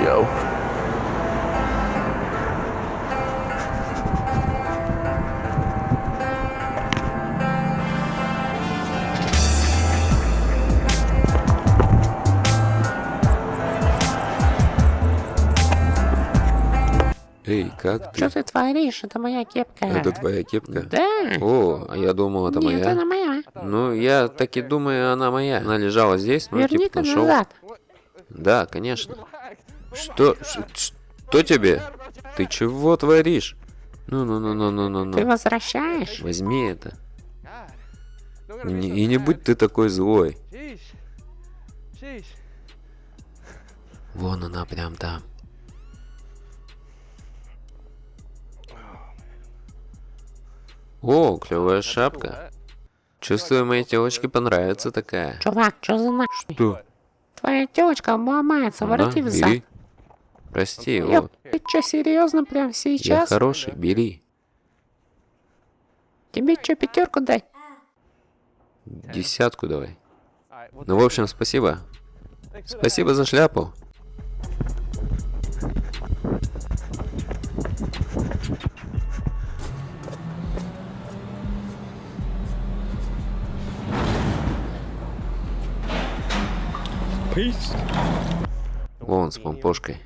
Yo. Эй, как ты? Что ты творишь? Это моя кепка. Это твоя кепка? Да. О, а я думал, это Нет, моя. она моя. Ну, я так и думаю, она моя. Она лежала здесь, ну, типа, Верни-ка нашел. назад. Да, конечно. Что? Что тебе? Ты чего творишь? Ну, ну, ну, ну, ну, ну, Ты ну. возвращаешь? Возьми это. И не, и не будь ты такой злой. Вон она прям там. О, клевая шапка. Чувствую, моей телочке понравится такая. Чувак, что за на... Что? Твоя телочка обломается, Ага, вороти взад. бери. Прости, вот. ты что, серьезно прям Я сейчас? хороший, бери. Тебе что, пятерку дать? Десятку давай. Ну, в общем, спасибо. Спасибо за шляпу. Peace. Вон с помпошкой.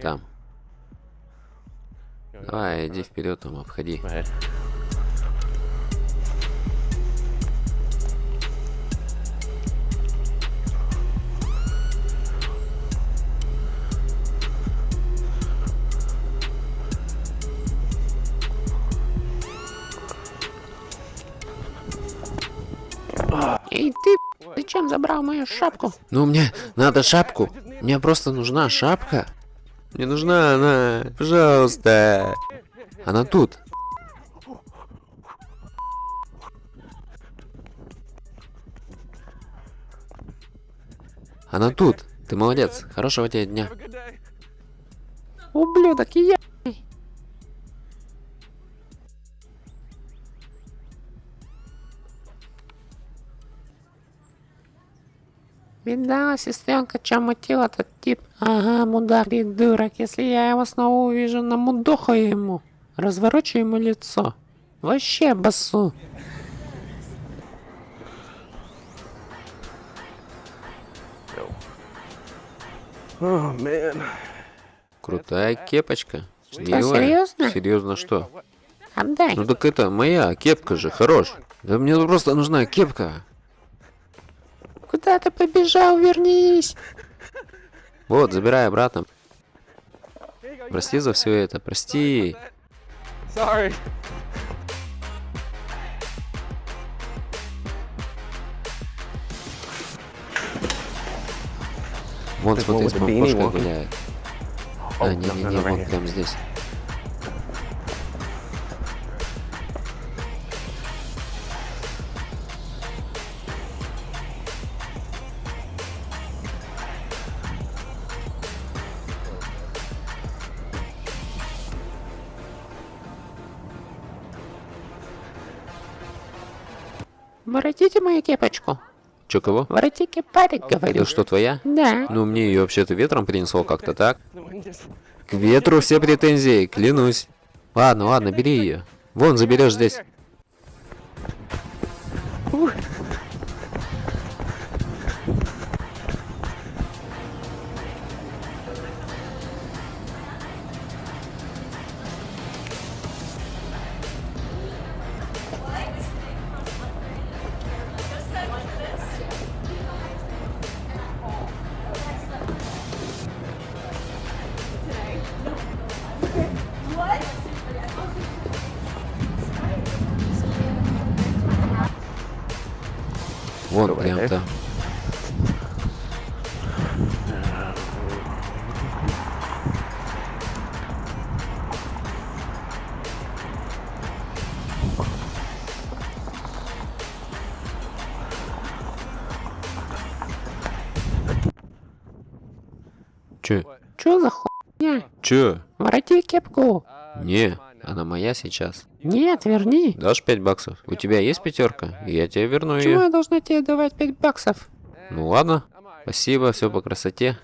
Там. Давай, иди вперед, там обходи. Эй, ты, зачем забрал мою шапку? Ну, мне надо шапку. Мне просто нужна шапка. Мне нужна она. Пожалуйста. Она тут. Она тут. Ты молодец. Хорошего тебе дня. Ублюдок, я. Видала, сестренка, чем мутил этот тип? Ага, мудак, придурок. Если я его снова увижу, намудохаю ему. Разворочу ему лицо. Вообще басу. Oh man. Крутая кепочка. Что, серьезно? Серьезно что? Отдай. Ну так это моя кепка же, хорош. Да мне просто нужна кепка. Куда ты побежал? Вернись. Вот, забирай обратно. Прости за все это, прости. Sorry. Вон, смотри, вот с one. гуляет. А, не-не-не, вон here. прям здесь. Воротите мою кепочку. Чё, кого? Воротите кепарик, говорю. Это что, твоя? Да. Ну, мне ее вообще-то ветром принесло как-то так. К ветру все претензии, клянусь. Ладно, ладно, бери ее. Вон, заберешь здесь. Вон, прям там. Че? Чё за хуйня? Че? Вороти кепку. Не, она моя сейчас. Нет, верни. Дашь 5 баксов? У тебя есть пятерка? Я тебе верну ее. Почему я должна тебе давать 5 баксов? Ну ладно. Спасибо, все по красоте.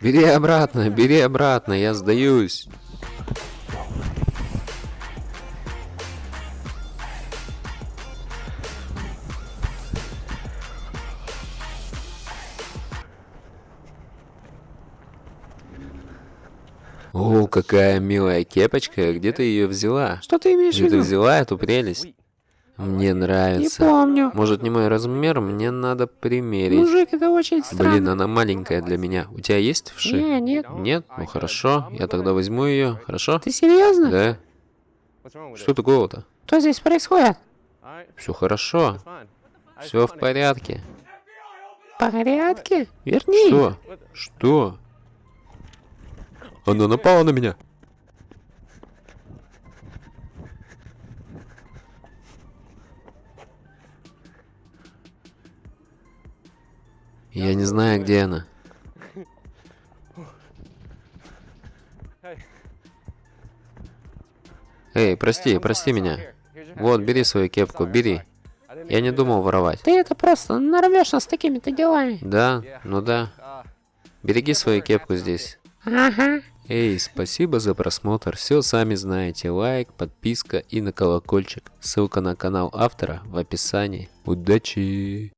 Бери обратно, бери обратно, я сдаюсь. О, какая милая кепочка, где ты ее взяла? Что ты имеешь в Где ты виду? взяла эту прелесть? Мне Не нравится. помню. Может не мой размер, мне надо примерить. Мужик, это очень странно. Блин, она маленькая для меня. У тебя есть вши? Не, нет. Нет? Ну хорошо, я тогда возьму ее, хорошо? Ты серьезно? Да? Что такого-то? Что здесь происходит? Все хорошо, все в порядке. В порядке? Верни. Что? Что? Она напала на меня. Я не знаю, где она. Эй, прости, прости меня. Вот, бери свою кепку, бери. Я не думал воровать. Ты это просто нарвешься с такими-то делами. Да, ну да. Береги свою кепку здесь. Ага. Эй, спасибо за просмотр. Все сами знаете. Лайк, подписка и на колокольчик. Ссылка на канал автора в описании. Удачи!